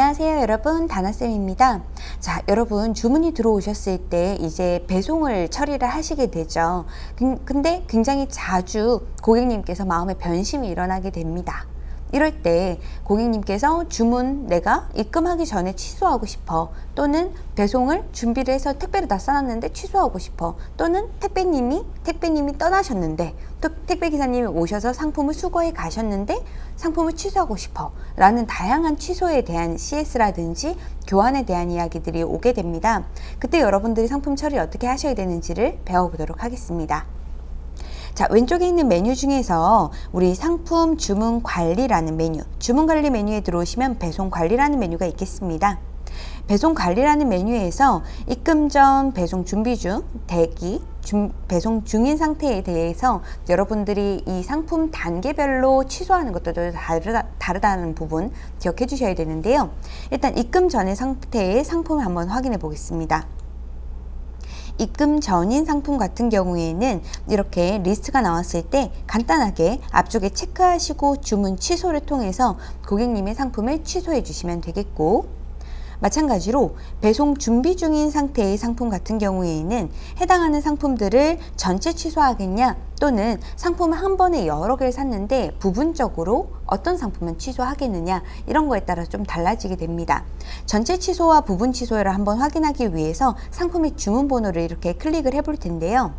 안녕하세요 여러분. 다나쌤입니다. 자 여러분 주문이 들어오셨을 때 이제 배송을 처리를 하시게 되죠. 근데 굉장히 자주 고객님께서 마음의 변심이 일어나게 됩니다 이럴 때 고객님께서 주문 내가 입금하기 전에 취소하고 싶어 또는 배송을 준비를 해서 택배를 다 써놨는데 취소하고 싶어 또는 택배님이 택배님이 떠나셨는데 또 택배기사님이 오셔서 상품을 수거해 가셨는데 상품을 취소하고 싶어 라는 다양한 취소에 대한 CS라든지 교환에 대한 이야기들이 오게 됩니다. 그때 여러분들이 상품 처리 어떻게 하셔야 되는지를 배워보도록 하겠습니다 자 왼쪽에 있는 메뉴 중에서 우리 상품 주문 관리라는 메뉴 주문 관리 메뉴에 들어오시면 배송 관리라는 메뉴가 있겠습니다. 배송 관리라는 메뉴에서 입금 전 배송 준비 중 대기 중, 배송 중인 상태에 대해서 여러분들이 이 상품 단계별로 취소하는 것도 다르다, 다르다는 부분 기억해 주셔야 되는데요. 일단 입금 전의 상태의 상품을 한번 확인해 보겠습니다 입금 전인 상품 같은 경우에는 이렇게 리스트가 나왔을 때 간단하게 앞쪽에 체크하시고 주문 취소를 통해서 고객님의 상품을 취소해 주시면 되겠고 마찬가지로 배송 준비 중인 상태의 상품 같은 경우에는 해당하는 상품들을 전체 취소하겠냐 또는 상품을 한 번에 여러 개를 샀는데 부분적으로 어떤 상품은 취소하겠느냐 이런 거에 따라 좀 달라지게 됩니다. 전체 취소와 부분 취소를 한번 확인하기 위해서 상품의 주문 번호를 이렇게 클릭을 해볼 텐데요.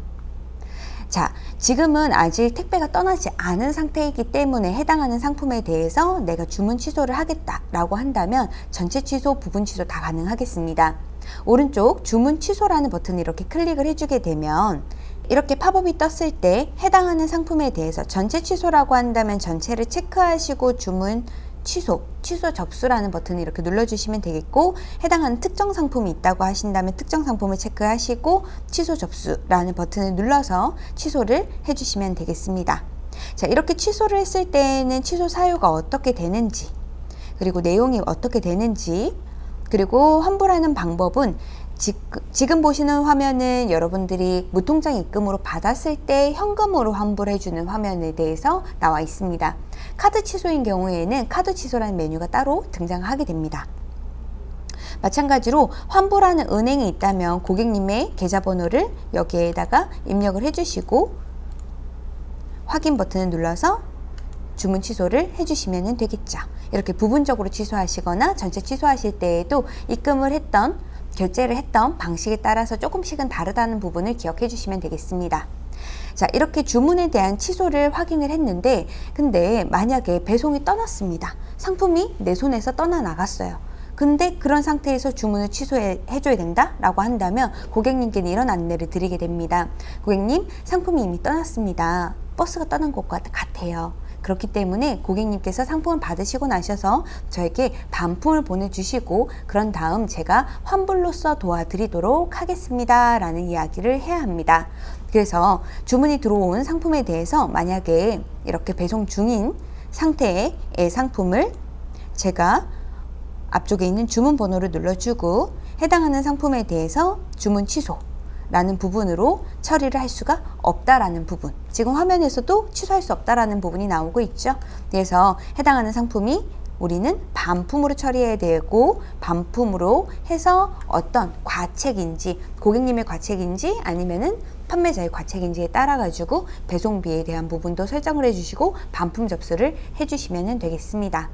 자, 지금은 아직 택배가 떠나지 않은 상태이기 때문에 해당하는 상품에 대해서 내가 주문 취소를 하겠다라고 한다면 전체 취소, 부분 취소 다 가능하겠습니다. 오른쪽 주문 취소라는 버튼을 이렇게 클릭을 해주게 되면 이렇게 팝업이 떴을 때 해당하는 상품에 대해서 전체 취소라고 한다면 전체를 체크하시고 주문 취소, 취소 접수라는 버튼을 이렇게 눌러주시면 되겠고 해당하는 특정 상품이 있다고 하신다면 특정 상품을 체크하시고 취소 접수라는 버튼을 눌러서 취소를 해주시면 되겠습니다. 자 이렇게 취소를 했을 때는 취소 사유가 어떻게 되는지 그리고 내용이 어떻게 되는지 그리고 환불하는 방법은 지금 보시는 화면은 여러분들이 무통장 입금으로 받았을 때 현금으로 환불해주는 화면에 대해서 나와 있습니다. 카드 취소인 경우에는 카드 취소라는 메뉴가 따로 등장하게 됩니다. 마찬가지로 환불하는 은행이 있다면 고객님의 계좌번호를 여기에다가 입력을 해주시고 확인 버튼을 눌러서 주문 취소를 해주시면 되겠죠. 이렇게 부분적으로 취소하시거나 전체 취소하실 때에도 입금을 했던 결제를 했던 방식에 따라서 조금씩은 다르다는 부분을 기억해 주시면 되겠습니다. 자 이렇게 주문에 대한 취소를 확인을 했는데 근데 만약에 배송이 떠났습니다. 상품이 내 손에서 떠나 나갔어요. 근데 그런 상태에서 주문을 취소해 줘야 된다 라고 한다면 고객님께는 이런 안내를 드리게 됩니다. 고객님 상품이 이미 떠났습니다. 버스가 떠난 것과 같아요. 그렇기 때문에 고객님께서 상품을 받으시고 나셔서 저에게 반품을 보내주시고 그런 다음 제가 환불로서 도와드리도록 하겠습니다 라는 이야기를 해야 합니다. 그래서 주문이 들어온 상품에 대해서 만약에 이렇게 배송 중인 상태의 상품을 제가 앞쪽에 있는 주문 번호를 눌러주고 해당하는 상품에 대해서 주문 취소 라는 부분으로 처리를 할 수가 없다라는 부분. 지금 화면에서도 취소할 수 없다라는 부분이 나오고 있죠. 그래서 해당하는 상품이 우리는 반품으로 처리해야 되고 반품으로 해서 어떤 과책인지 고객님의 과책인지 아니면은 판매자의 과책인지에 따라 가지고 배송비에 대한 부분도 설정을 해주시고 반품 접수를 해주시면 되겠습니다.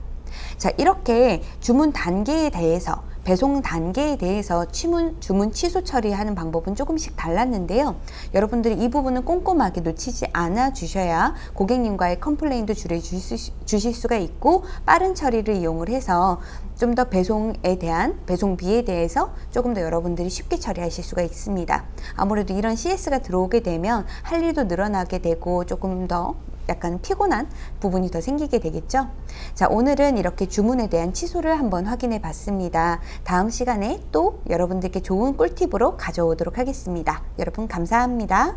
자 이렇게 주문 단계에 대해서 배송 단계에 대해서 주문, 주문 취소 처리하는 방법은 조금씩 달랐는데요. 여러분들이 이 부분은 꼼꼼하게 놓치지 않아 주셔야 고객님과의 컴플레인도 줄여주실 수가 있고 빠른 처리를 이용을 해서 좀 더 배송에 대한 배송비에 대해서 조금 더 여러분들이 쉽게 처리하실 수가 있습니다. 아무래도 이런 CS가 들어오게 되면 할 일도 늘어나게 되고 조금 더 약간 피곤한 부분이 더 생기게 되겠죠? 자 오늘은 이렇게 주문에 대한 취소를 한번 확인해 봤습니다. 다음 시간에 또 여러분들께 좋은 꿀팁으로 가져오도록 하겠습니다. 여러분 감사합니다.